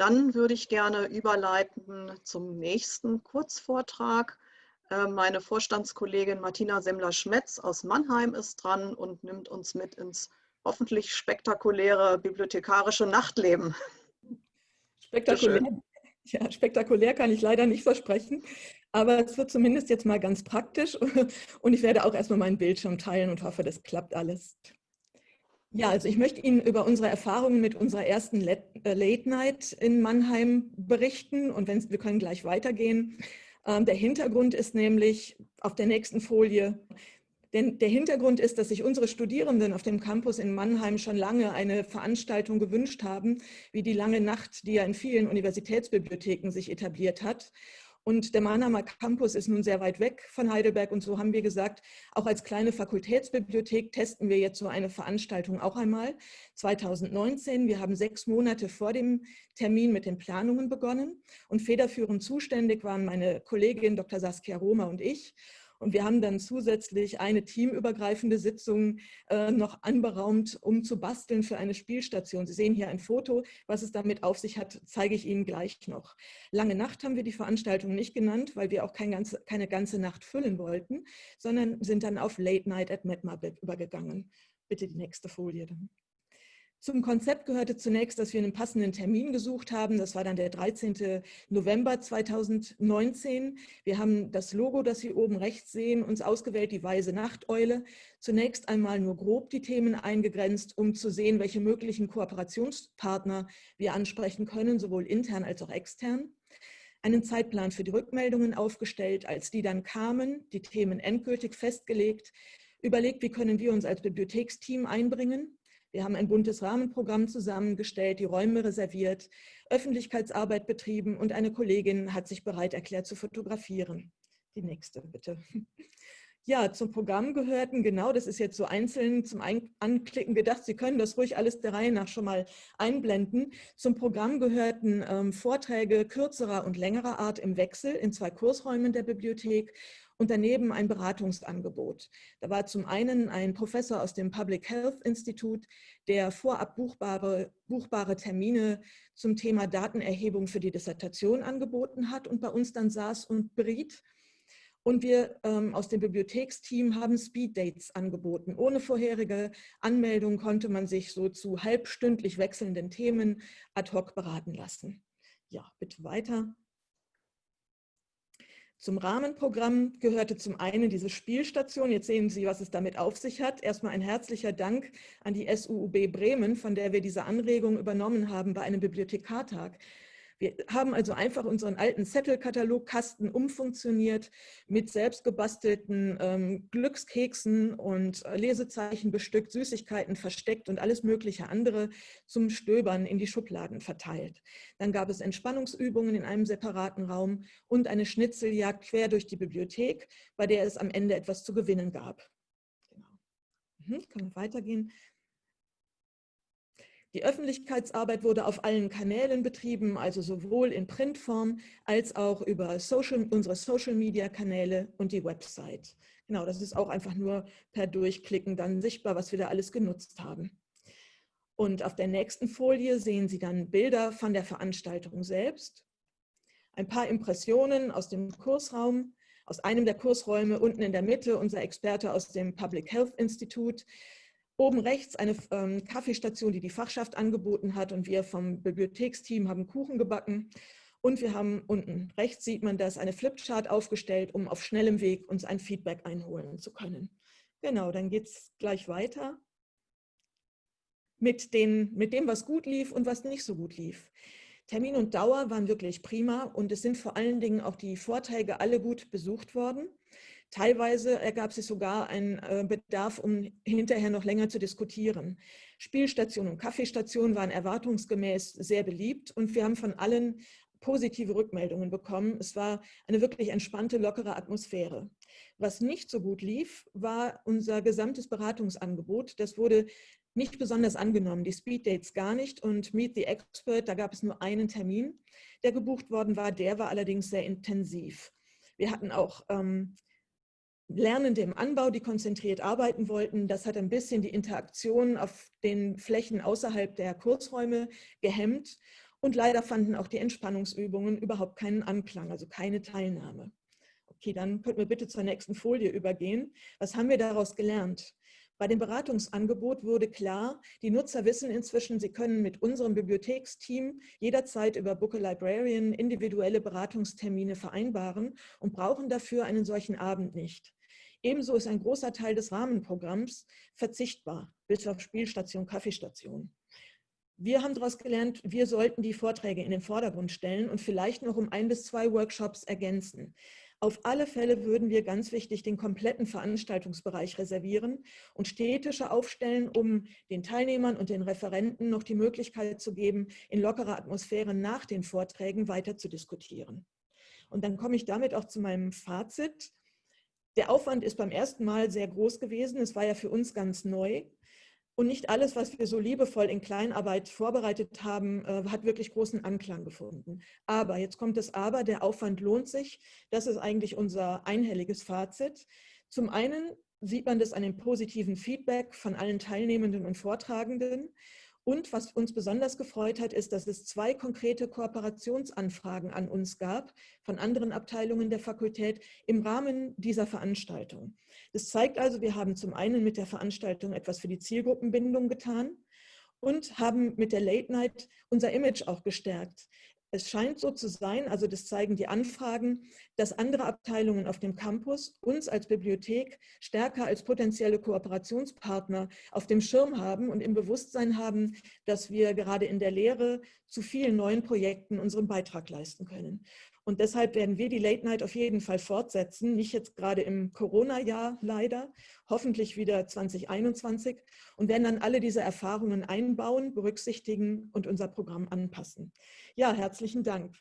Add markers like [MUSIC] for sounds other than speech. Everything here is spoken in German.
Dann würde ich gerne überleiten zum nächsten Kurzvortrag. Äh, meine Vorstandskollegin Martina Semmler-Schmetz aus Mannheim ist dran und nimmt uns mit ins hoffentlich spektakuläre bibliothekarische Nachtleben. Spektakulär. Ja, spektakulär kann ich leider nicht versprechen, aber es wird zumindest jetzt mal ganz praktisch [LAUGHS] und ich werde auch erstmal meinen Bildschirm teilen und hoffe, das klappt alles. Ja, also ich möchte Ihnen über unsere Erfahrungen mit unserer ersten äh, Late Night in Mannheim berichten und wenn, wir können gleich weitergehen. Ähm, der Hintergrund ist nämlich auf der nächsten Folie, denn der Hintergrund ist, dass sich unsere Studierenden auf dem Campus in Mannheim schon lange eine Veranstaltung gewünscht haben, wie die lange Nacht, die ja in vielen Universitätsbibliotheken sich etabliert hat. Und der Mannheimer Campus ist nun sehr weit weg von Heidelberg und so haben wir gesagt, auch als kleine Fakultätsbibliothek testen wir jetzt so eine Veranstaltung auch einmal. 2019, wir haben sechs Monate vor dem Termin mit den Planungen begonnen und federführend zuständig waren meine Kollegin Dr. Saskia Roma und ich. Und wir haben dann zusätzlich eine teamübergreifende Sitzung äh, noch anberaumt, um zu basteln für eine Spielstation. Sie sehen hier ein Foto. Was es damit auf sich hat, zeige ich Ihnen gleich noch. Lange Nacht haben wir die Veranstaltung nicht genannt, weil wir auch kein ganze, keine ganze Nacht füllen wollten, sondern sind dann auf Late Night at MedMab übergegangen. Bitte die nächste Folie dann. Zum Konzept gehörte zunächst, dass wir einen passenden Termin gesucht haben. Das war dann der 13. November 2019. Wir haben das Logo, das Sie oben rechts sehen, uns ausgewählt, die Weise Nachteule. Zunächst einmal nur grob die Themen eingegrenzt, um zu sehen, welche möglichen Kooperationspartner wir ansprechen können, sowohl intern als auch extern einen Zeitplan für die Rückmeldungen aufgestellt, als die dann kamen, die Themen endgültig festgelegt, überlegt, wie können wir uns als Bibliotheksteam einbringen, wir haben ein buntes Rahmenprogramm zusammengestellt, die Räume reserviert, Öffentlichkeitsarbeit betrieben und eine Kollegin hat sich bereit erklärt zu fotografieren. Die nächste bitte. [LAUGHS] Ja, zum Programm gehörten, genau, das ist jetzt so einzeln zum Anklicken gedacht, Sie können das ruhig alles der Reihe nach schon mal einblenden. Zum Programm gehörten ähm, Vorträge kürzerer und längerer Art im Wechsel in zwei Kursräumen der Bibliothek und daneben ein Beratungsangebot. Da war zum einen ein Professor aus dem Public Health Institute, der vorab buchbare, buchbare Termine zum Thema Datenerhebung für die Dissertation angeboten hat und bei uns dann saß und beriet. Und wir ähm, aus dem Bibliotheksteam haben Speeddates angeboten. Ohne vorherige Anmeldung konnte man sich so zu halbstündlich wechselnden Themen ad hoc beraten lassen. Ja, bitte weiter. Zum Rahmenprogramm gehörte zum einen diese Spielstation. Jetzt sehen Sie, was es damit auf sich hat. Erstmal ein herzlicher Dank an die SUUB Bremen, von der wir diese Anregung übernommen haben bei einem Bibliothekartag. Wir haben also einfach unseren alten Zettelkatalogkasten umfunktioniert mit selbstgebastelten ähm, Glückskeksen und äh, Lesezeichen bestückt, Süßigkeiten versteckt und alles mögliche andere zum Stöbern in die Schubladen verteilt. Dann gab es Entspannungsübungen in einem separaten Raum und eine Schnitzeljagd quer durch die Bibliothek, bei der es am Ende etwas zu gewinnen gab. Genau. Mhm, können wir weitergehen. Die Öffentlichkeitsarbeit wurde auf allen Kanälen betrieben, also sowohl in Printform als auch über Social, unsere Social-Media-Kanäle und die Website. Genau, das ist auch einfach nur per Durchklicken dann sichtbar, was wir da alles genutzt haben. Und auf der nächsten Folie sehen Sie dann Bilder von der Veranstaltung selbst. Ein paar Impressionen aus dem Kursraum, aus einem der Kursräume unten in der Mitte, unser Experte aus dem Public Health Institute, Oben rechts eine ähm, Kaffeestation, die die Fachschaft angeboten hat und wir vom Bibliotheksteam haben Kuchen gebacken. Und wir haben unten rechts sieht man das, eine Flipchart aufgestellt, um auf schnellem Weg uns ein Feedback einholen zu können. Genau, dann geht es gleich weiter mit, den, mit dem, was gut lief und was nicht so gut lief. Termin und Dauer waren wirklich prima und es sind vor allen Dingen auch die Vorträge alle gut besucht worden. Teilweise ergab sich sogar ein äh, Bedarf, um hinterher noch länger zu diskutieren. Spielstationen und Kaffeestationen waren erwartungsgemäß sehr beliebt und wir haben von allen positive Rückmeldungen bekommen. Es war eine wirklich entspannte, lockere Atmosphäre. Was nicht so gut lief, war unser gesamtes Beratungsangebot. Das wurde nicht besonders angenommen, die Speeddates gar nicht und Meet the Expert, da gab es nur einen Termin, der gebucht worden war. Der war allerdings sehr intensiv. Wir hatten auch ähm, Lernende im Anbau, die konzentriert arbeiten wollten. Das hat ein bisschen die Interaktion auf den Flächen außerhalb der Kursräume gehemmt. Und leider fanden auch die Entspannungsübungen überhaupt keinen Anklang, also keine Teilnahme. Okay, dann könnten wir bitte zur nächsten Folie übergehen. Was haben wir daraus gelernt? Bei dem Beratungsangebot wurde klar, die Nutzer wissen inzwischen, sie können mit unserem Bibliotheksteam jederzeit über Book a Librarian individuelle Beratungstermine vereinbaren und brauchen dafür einen solchen Abend nicht. Ebenso ist ein großer Teil des Rahmenprogramms verzichtbar, bis auf Spielstation, Kaffeestation. Wir haben daraus gelernt, wir sollten die Vorträge in den Vordergrund stellen und vielleicht noch um ein bis zwei Workshops ergänzen. Auf alle Fälle würden wir ganz wichtig den kompletten Veranstaltungsbereich reservieren und Städtische aufstellen, um den Teilnehmern und den Referenten noch die Möglichkeit zu geben, in lockerer Atmosphäre nach den Vorträgen weiter zu diskutieren. Und dann komme ich damit auch zu meinem Fazit. Der Aufwand ist beim ersten Mal sehr groß gewesen. Es war ja für uns ganz neu. Und nicht alles, was wir so liebevoll in Kleinarbeit vorbereitet haben, äh, hat wirklich großen Anklang gefunden. Aber, jetzt kommt das Aber, der Aufwand lohnt sich. Das ist eigentlich unser einhelliges Fazit. Zum einen sieht man das an dem positiven Feedback von allen Teilnehmenden und Vortragenden. Und was uns besonders gefreut hat, ist, dass es zwei konkrete Kooperationsanfragen an uns gab von anderen Abteilungen der Fakultät im Rahmen dieser Veranstaltung. Das zeigt also, wir haben zum einen mit der Veranstaltung etwas für die Zielgruppenbindung getan und haben mit der Late Night unser Image auch gestärkt. Es scheint so zu sein, also das zeigen die Anfragen, dass andere Abteilungen auf dem Campus uns als Bibliothek stärker als potenzielle Kooperationspartner auf dem Schirm haben und im Bewusstsein haben, dass wir gerade in der Lehre zu vielen neuen Projekten unseren Beitrag leisten können. Und deshalb werden wir die Late Night auf jeden Fall fortsetzen, nicht jetzt gerade im Corona-Jahr leider, hoffentlich wieder 2021 und werden dann alle diese Erfahrungen einbauen, berücksichtigen und unser Programm anpassen. Ja, herzlichen Dank.